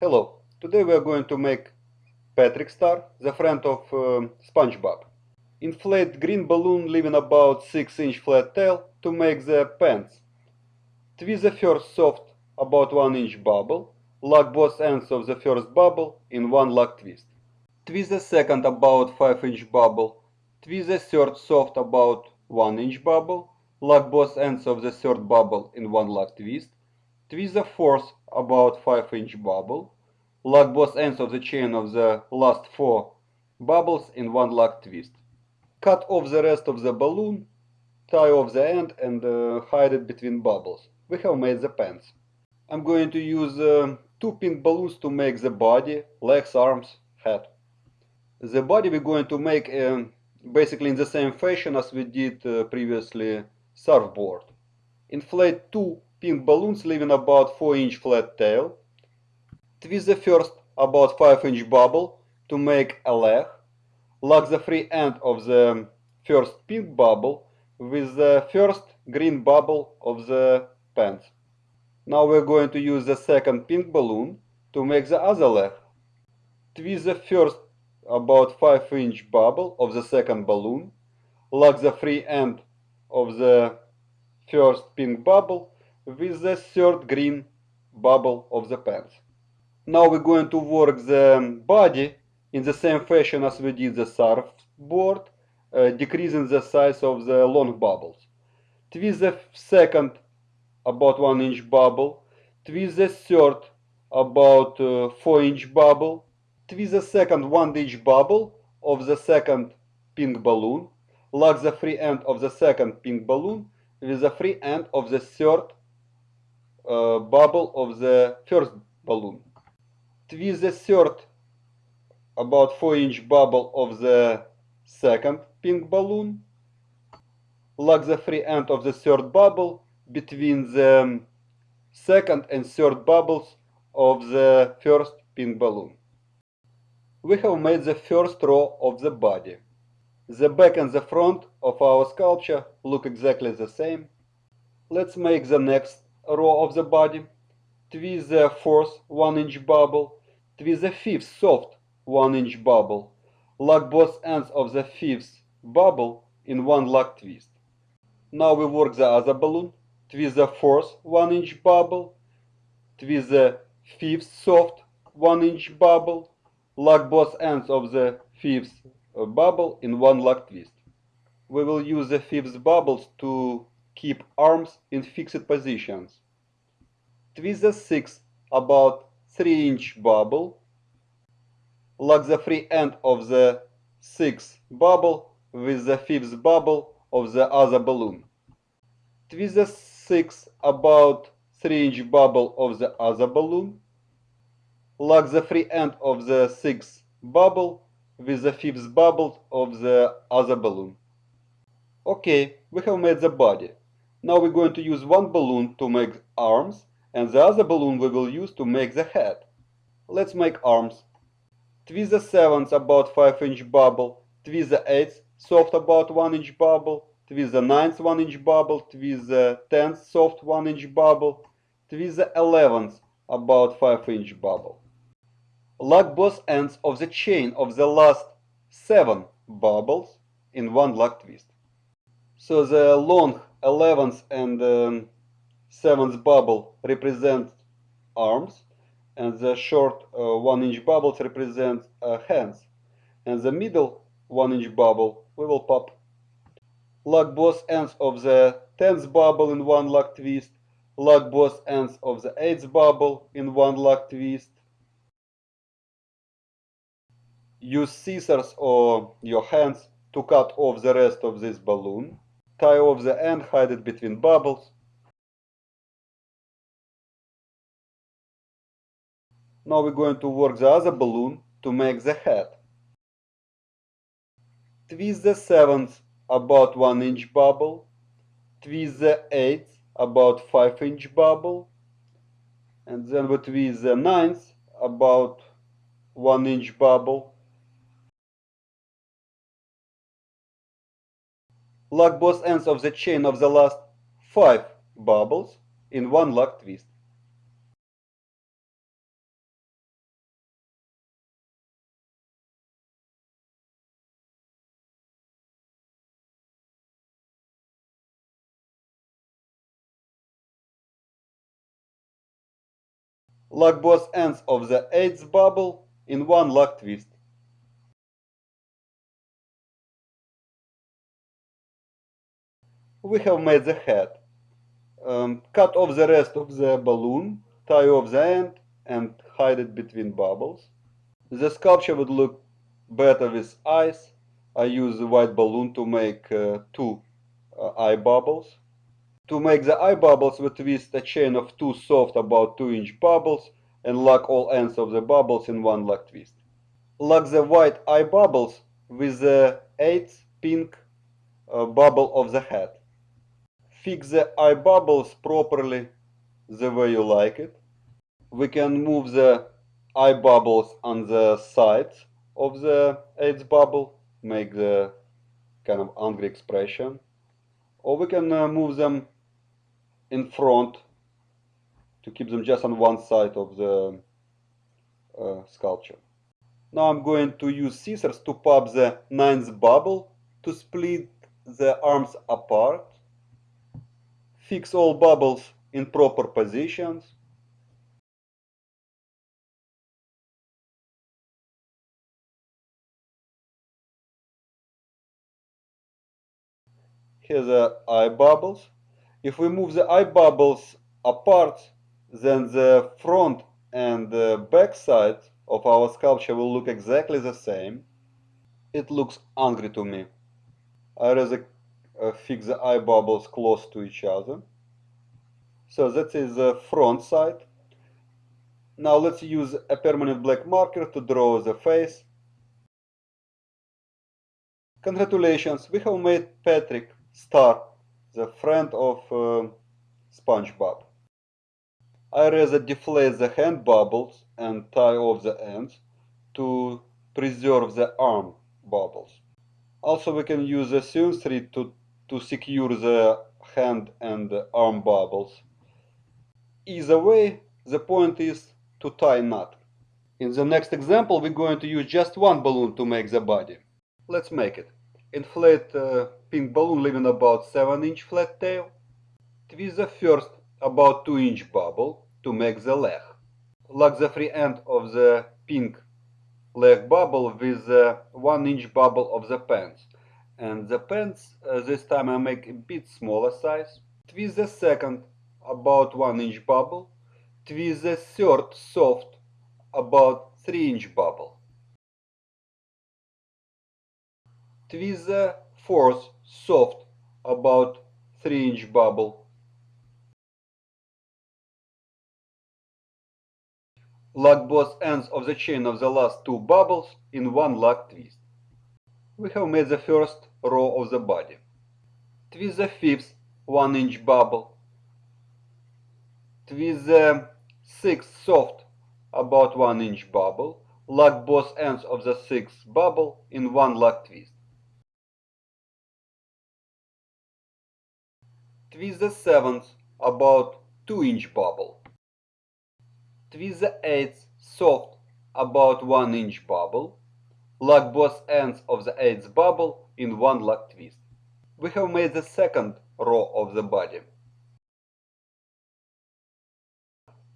Hello, today we are going to make Patrick Star, the friend of uh, SpongeBob. Inflate green balloon leaving about 6 inch flat tail to make the pants. Twist the first soft about 1 inch bubble, lock both ends of the first bubble in one lock twist. Twist the second about 5 inch bubble, twist the third soft about 1 inch bubble, lock both ends of the third bubble in one lock twist, Twist the fourth about 5 inch bubble. Lock both ends of the chain of the last four bubbles in one lock twist. Cut off the rest of the balloon, tie off the end and uh, hide it between bubbles. We have made the pants. I'm going to use uh, two pink balloons to make the body, legs, arms, head. The body we're going to make uh, basically in the same fashion as we did uh, previously surfboard. Inflate two pink balloons leaving about 4 inch flat tail. Twist the first about 5 inch bubble to make a leg. Lock the free end of the first pink bubble with the first green bubble of the pants. Now we're going to use the second pink balloon to make the other leg. Twist the first about 5 inch bubble of the second balloon. Lock the free end of the first pink bubble with the third green bubble of the pants. Now we're going to work the body in the same fashion as we did the surfboard, uh, decreasing the size of the long bubbles. Twist the second about 1 inch bubble, twist the third about uh, 4 inch bubble, twist the second 1 inch bubble of the second pink balloon, lock the free end of the second pink balloon with the free end of the third uh, bubble of the first balloon. Twist the third about 4 inch bubble of the second pink balloon. Lock the free end of the third bubble between the second and third bubbles of the first pink balloon. We have made the first row of the body. The back and the front of our sculpture look exactly the same. Let's make the next row of the body, twist the fourth 1 inch bubble, twist the fifth soft 1 inch bubble, lock both ends of the fifth bubble in one lock twist. Now we work the other balloon, twist the fourth 1 inch bubble, twist the fifth soft 1 inch bubble, lock both ends of the fifth bubble in one lock twist. We will use the fifth bubbles to keep arms in fixed positions. Twist the sixth about 3 inch bubble. Lock the free end of the sixth bubble with the fifth bubble of the other balloon. Twist the sixth about 3 inch bubble of the other balloon. Lock the free end of the sixth bubble with the fifth bubble of the other balloon. Okay, we have made the body. Now we're going to use one balloon to make arms and the other balloon we will use to make the head. Let's make arms. Twist the seventh about 5 inch bubble, twist the eighth soft about 1 inch bubble, twist the ninth 1 inch bubble, twist the tenth soft 1 inch bubble, twist the eleventh about 5 inch bubble. Lock both ends of the chain of the last 7 bubbles in one lock twist. So the long 11th and um, 7th bubble represent arms and the short uh, 1 inch bubbles represent uh, hands and the middle 1 inch bubble we will pop. Lock both ends of the 10th bubble in one lock twist, lock both ends of the 8th bubble in one lock twist. Use scissors or your hands to cut off the rest of this balloon tie off the end, hide it between bubbles. Now we're going to work the other balloon to make the head. Twist the seventh about 1 inch bubble, twist the eighth about 5 inch bubble, and then we twist the ninth about 1 inch bubble, Lock both ends of the chain of the last 5 bubbles in one lock twist. Lock both ends of the eighth bubble in one lock twist. We have made the head. Um, cut off the rest of the balloon, tie off the end and hide it between bubbles. The sculpture would look better with eyes. I use a white balloon to make uh, two uh, eye bubbles. To make the eye bubbles, we twist a chain of two soft about 2 inch bubbles and lock all ends of the bubbles in one lock twist. Lock the white eye bubbles with the eighth pink uh, bubble of the head. Fix the eye bubbles properly the way you like it. We can move the eye bubbles on the sides of the eighth bubble, make the kind of angry expression. Or we can uh, move them in front to keep them just on one side of the uh, sculpture. Now I'm going to use scissors to pop the ninth bubble to split the arms apart. Fix all bubbles in proper positions. Here the eye bubbles. If we move the eye bubbles apart, then the front and the back side of our sculpture will look exactly the same. It looks angry to me. I rather uh, fix the eye bubbles close to each other. So that is the front side. Now let's use a permanent black marker to draw the face. Congratulations, we have made Patrick Star, the friend of uh, SpongeBob. I rather deflate the hand bubbles and tie off the ends to preserve the arm bubbles. Also we can use a seam thread to, to secure the hand and arm bubbles. Either way, the point is to tie knot. In the next example we're going to use just one balloon to make the body. Let's make it. Inflate a uh, pink balloon leaving about 7 inch flat tail. Twist the first about 2 inch bubble to make the leg. Lock the free end of the pink leg bubble with the 1 inch bubble of the pants. And the pants uh, this time I make a bit smaller size. Twist the second about 1 inch bubble. Twist the third soft about 3 inch bubble. Twist the fourth soft about 3 inch bubble. Lock both ends of the chain of the last two bubbles in one lock twist. We have made the first row of the body. Twist the fifth 1 inch bubble. Twist the sixth soft about 1 inch bubble. Lock both ends of the sixth bubble in one lock twist. Twist the seventh about 2 inch bubble. Twist the eighth soft about 1 inch bubble. Lock both ends of the eighth bubble in one lock twist. We have made the second row of the body.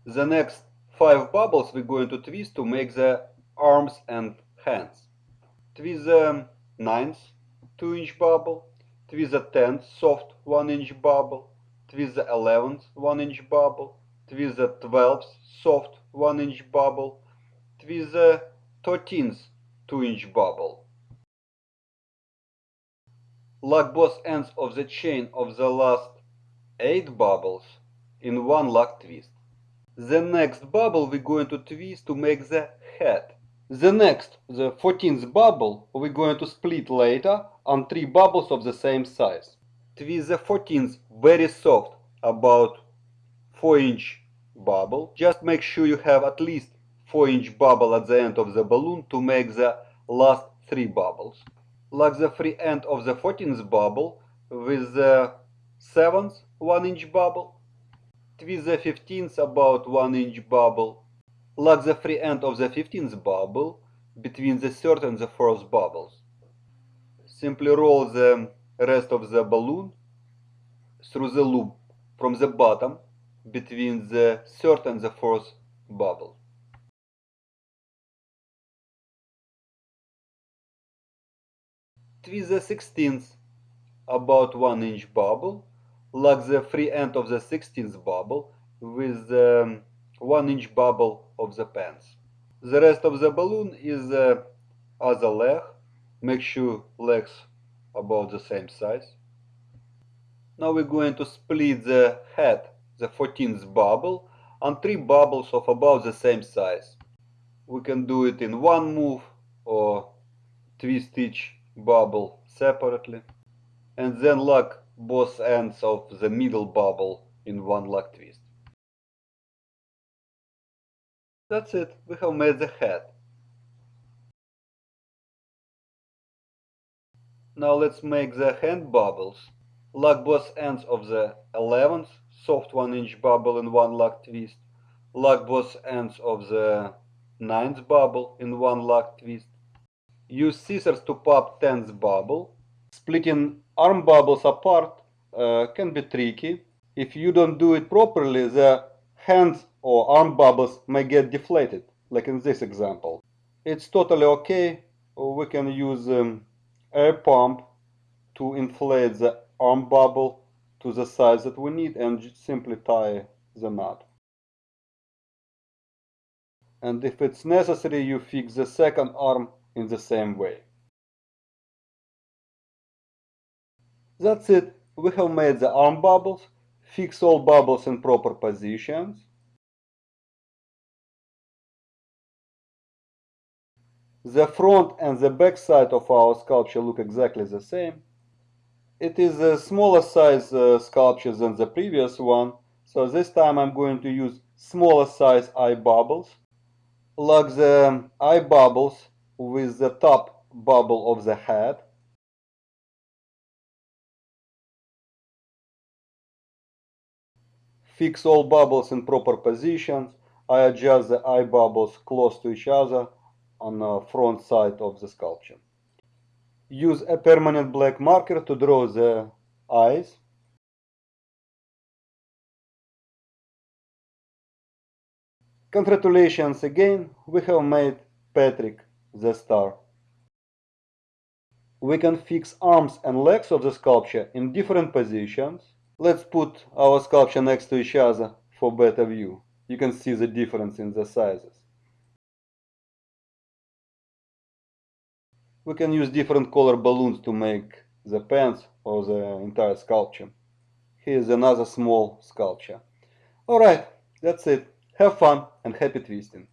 The next five bubbles we're going to twist to make the arms and hands. Twist the ninth 2 inch bubble, twist the 10th soft 1 inch bubble, twist the 11th 1 inch bubble, twist the 12th soft 1 inch bubble, twist the 13th 2 inch bubble. Lock both ends of the chain of the last 8 bubbles in one lock twist. The next bubble we're going to twist to make the head. The next, the 14th bubble, we're going to split later on 3 bubbles of the same size. Twist the 14th very soft, about 4 inch bubble. Just make sure you have at least 4 inch bubble at the end of the balloon to make the last 3 bubbles. Lock the free end of the 14th bubble with the 7th 1 inch bubble. Twist the 15th about 1 inch bubble. Lock the free end of the 15th bubble between the third and the fourth bubbles. Simply roll the rest of the balloon through the loop from the bottom between the third and the fourth bubble. Twist the 16th about 1 inch bubble, lock the free end of the 16th bubble with the um, 1 inch bubble of the pants. The rest of the balloon is uh, the other leg. Make sure legs about the same size. Now we're going to split the head, the 14th bubble, on three bubbles of about the same size. We can do it in one move or twist each bubble separately and then lock both ends of the middle bubble in one lock twist. That's it, we have made the head. Now let's make the hand bubbles. Lock both ends of the 11th soft 1 inch bubble in one lock twist. Lock both ends of the 9th bubble in one lock twist. Use scissors to pop 10th bubble. Splitting arm bubbles apart uh, can be tricky. If you don't do it properly, the hands or arm bubbles may get deflated, like in this example. It's totally okay. We can use um, air pump to inflate the arm bubble to the size that we need and simply tie the knot. And if it's necessary, you fix the second arm in the same way. That's it. We have made the arm bubbles. Fix all bubbles in proper positions. The front and the back side of our sculpture look exactly the same. It is a smaller size uh, sculpture than the previous one, so this time I'm going to use smaller size eye bubbles. Like the eye bubbles with the top bubble of the head. Fix all bubbles in proper positions. I adjust the eye bubbles close to each other on the front side of the sculpture. Use a permanent black marker to draw the eyes. Congratulations again, we have made Patrick the star. We can fix arms and legs of the sculpture in different positions. Let's put our sculpture next to each other for better view. You can see the difference in the sizes. We can use different color balloons to make the pants or the entire sculpture. Here's another small sculpture. Alright, that's it. Have fun and happy twisting.